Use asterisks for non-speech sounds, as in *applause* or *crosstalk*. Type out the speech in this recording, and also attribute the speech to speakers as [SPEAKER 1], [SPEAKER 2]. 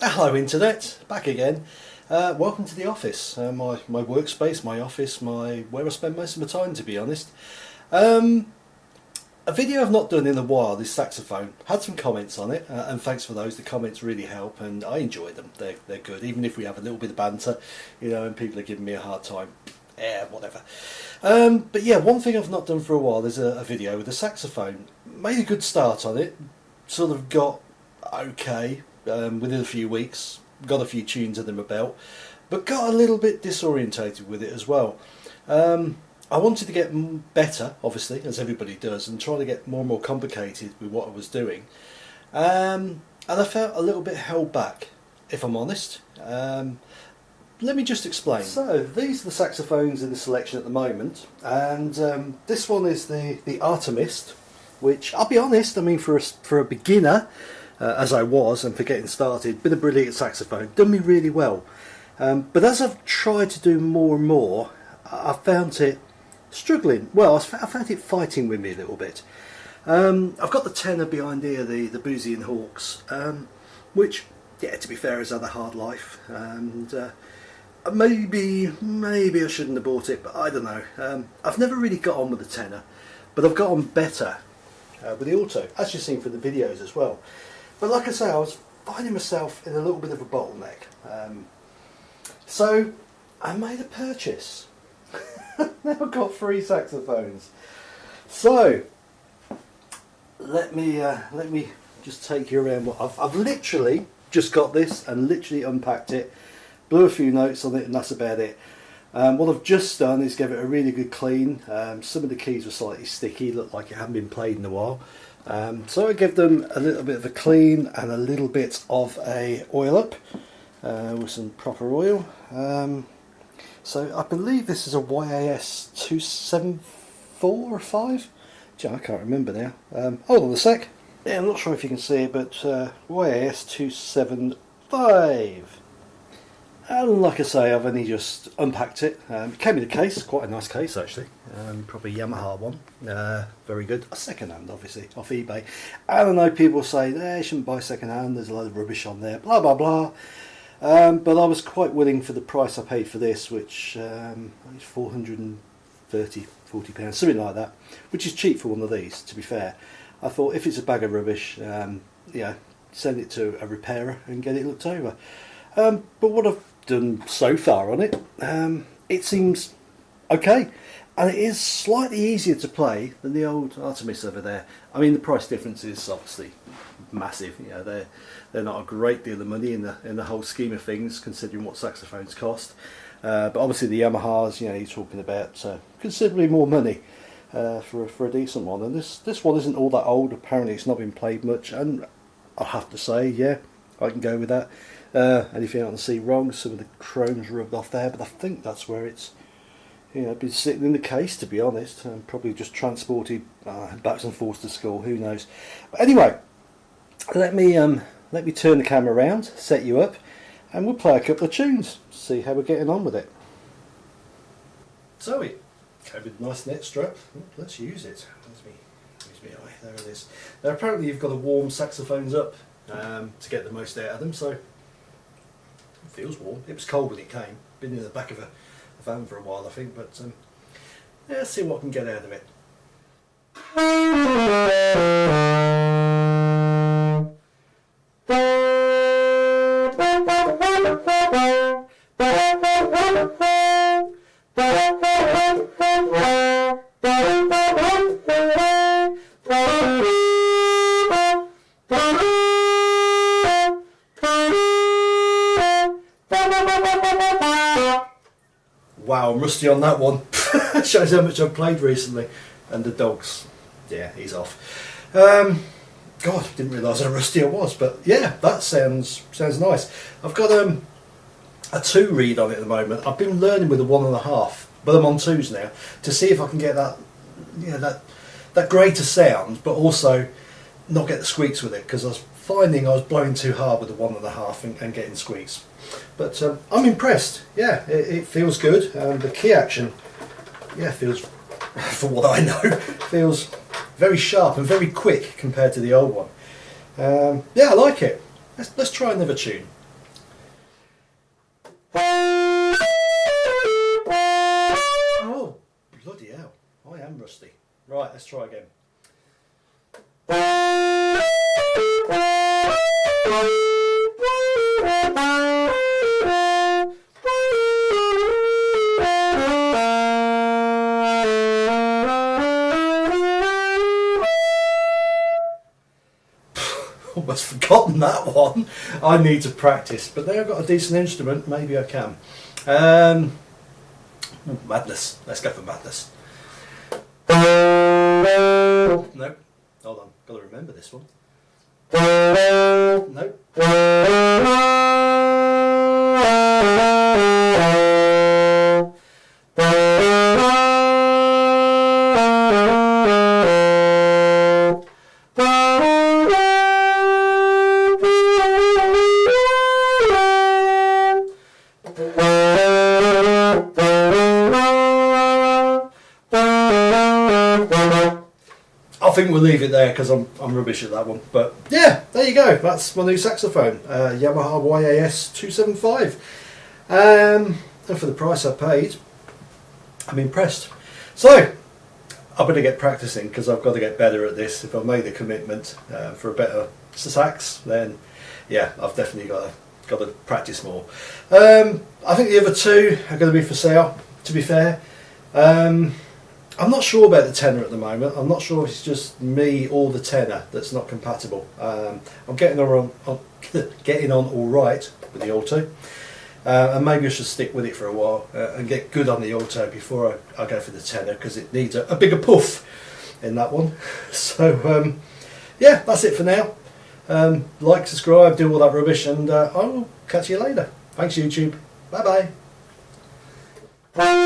[SPEAKER 1] Hello Internet, back again. Uh, welcome to the office, uh, my, my workspace, my office, my where I spend most of my time to be honest. Um, a video I've not done in a while, this saxophone, had some comments on it uh, and thanks for those, the comments really help and I enjoy them, they're, they're good, even if we have a little bit of banter, you know, and people are giving me a hard time, yeah, whatever. Um, but yeah, one thing I've not done for a while is a, a video with a saxophone. Made a good start on it, sort of got okay um, within a few weeks, got a few tunes under my belt, but got a little bit disorientated with it as well. Um, I wanted to get better, obviously, as everybody does, and try to get more and more complicated with what I was doing. Um, and I felt a little bit held back, if I'm honest. Um, let me just explain. So, these are the saxophones in the selection at the moment, and um, this one is the, the Artemist, which, I'll be honest, I mean, for a, for a beginner, uh, as I was and for getting started. Been a brilliant saxophone, done me really well. Um, but as I've tried to do more and more, I've found it struggling. Well, I found it fighting with me a little bit. Um, I've got the tenor behind here, the, the Boosey and Hawkes, um, which, yeah, to be fair, had a hard life. And uh, maybe, maybe I shouldn't have bought it, but I don't know. Um, I've never really got on with the tenor, but I've got on better uh, with the alto, as you've seen from the videos as well. But like I say, I was finding myself in a little bit of a bottleneck. Um, so I made a purchase. *laughs* now I've got three saxophones. So let me uh, let me just take you around. What I've, I've literally just got this and literally unpacked it, blew a few notes on it, and that's about it. Um, what I've just done is give it a really good clean. Um, some of the keys were slightly sticky, looked like it hadn't been played in a while. Um, so I give them a little bit of a clean and a little bit of a oil up uh, with some proper oil. Um, so I believe this is a YAS 274 or 5? Gee, I can't remember now. Um, hold on a sec. Yeah, I'm not sure if you can see it, but uh, YAS 275. And like I say, I've only just unpacked it. Um, it came in a case, quite a nice case actually. Um, probably Yamaha one, uh, very good. A second hand, obviously, off eBay. And I know people say, you shouldn't buy second hand, there's a lot of rubbish on there, blah blah blah. Um, but I was quite willing for the price I paid for this, which um, is 430 40 pounds, something like that, which is cheap for one of these, to be fair. I thought if it's a bag of rubbish, um, yeah, send it to a repairer and get it looked over. Um, but what I've done so far on it, um, it seems okay. And it is slightly easier to play than the old Artemis over there. I mean, the price difference is obviously massive. You know, they're they're not a great deal of money in the in the whole scheme of things, considering what saxophones cost. Uh, but obviously the Yamahas, you know, you're talking about uh, considerably more money uh, for for a decent one. And this this one isn't all that old. Apparently, it's not been played much, and I have to say, yeah, I can go with that. Uh, anything I can see wrong, some of the chrome's rubbed off there, but I think that's where it's you know, been sitting in the case to be honest, and probably just transported uh, back and forth to school, who knows. But anyway, let me um, let me turn the camera around, set you up, and we'll play a couple of tunes, see how we're getting on with it. So it came with a nice net strap, let's use it. Where's me, where's me eye? There it is. Now apparently you've got to warm saxophones up um, to get the most out of them, so feels warm. It was cold when it came. Been in the back of a, a van for a while, I think, but um, let's see what I can get out of it. Rusty on that one. *laughs* Shows how much I've played recently. And the dogs, yeah, he's off. Um, God, didn't realise how rusty I was, but yeah, that sounds sounds nice. I've got um, a two read on it at the moment. I've been learning with a one and a half, but I'm on twos now to see if I can get that, you know, that that greater sound, but also not get the squeaks with it because I was finding I was blowing too hard with the one and a half and, and getting squeaks. But um, I'm impressed. Yeah, it, it feels good. Um, the key action, yeah, feels, *laughs* for what I know, *laughs* feels very sharp and very quick compared to the old one. Um, yeah, I like it. Let's, let's try another tune. Oh, bloody hell. I am rusty. Right, let's try again. *laughs* Almost forgotten that one. I need to practice, but I've got a decent instrument, maybe I can. Um, madness. Let's go for madness. Nope. Hold on. Got to remember this one. Nope. Think we'll leave it there because I'm, I'm rubbish at that one. But yeah, there you go. That's my new saxophone, uh, Yamaha YAS 275. Um, and for the price I paid, I'm impressed. So, I better get practicing because I've got to get better at this. If I've made a commitment uh, for a better sax, then yeah, I've definitely got to, got to practice more. Um, I think the other two are going to be for sale, to be fair. Um, I'm not sure about the tenor at the moment. I'm not sure if it's just me or the tenor that's not compatible. Um, I'm getting on, on *laughs* getting on all right with the alto, uh, and maybe I should stick with it for a while uh, and get good on the alto before I, I go for the tenor because it needs a, a, bigger puff in that one. *laughs* So um, yeah, that's it for now. Um, like, subscribe, do all that rubbish, and uh, I will catch you later. Thanks YouTube. Bye bye.